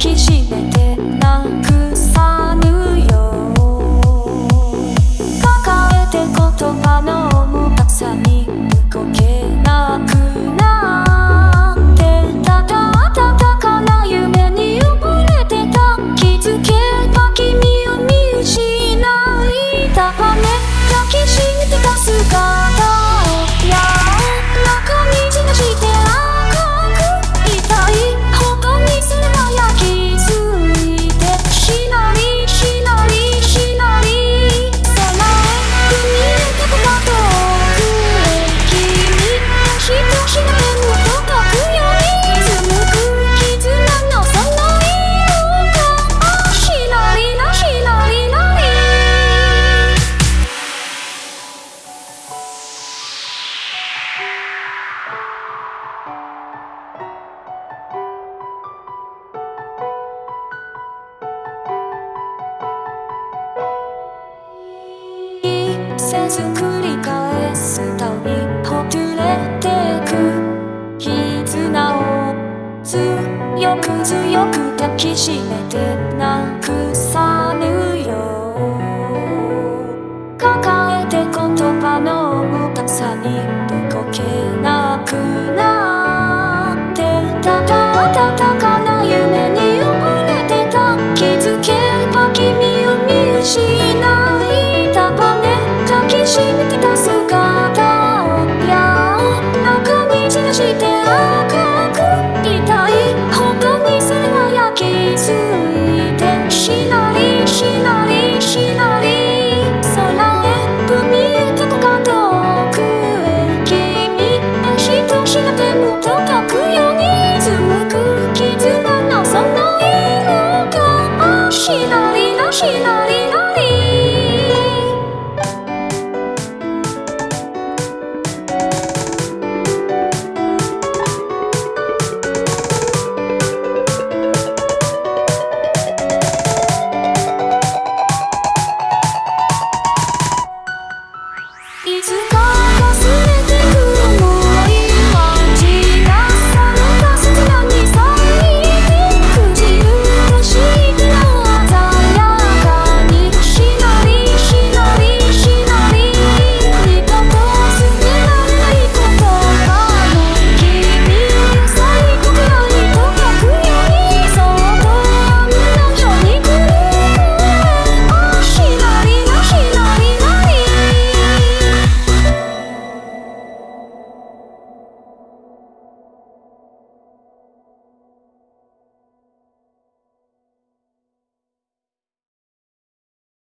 抱えて言葉の重さに動けなくなってただただか夢にれてた気づけば君を見失いた抱きしめてた姿せず繰り返すたびほつれてく絆を強く強く抱きしめてなくさぬよ抱えて言葉の重たさに動けなくなして赤く、痛い。他にすれば、や、気づいて、しなり、しなり、しなり。空へ、踏み、高く、遠くへ、君。愛し、楽しめて、もっと、泣くように、続く、絆が、その色、我慢、しなり、ないいつか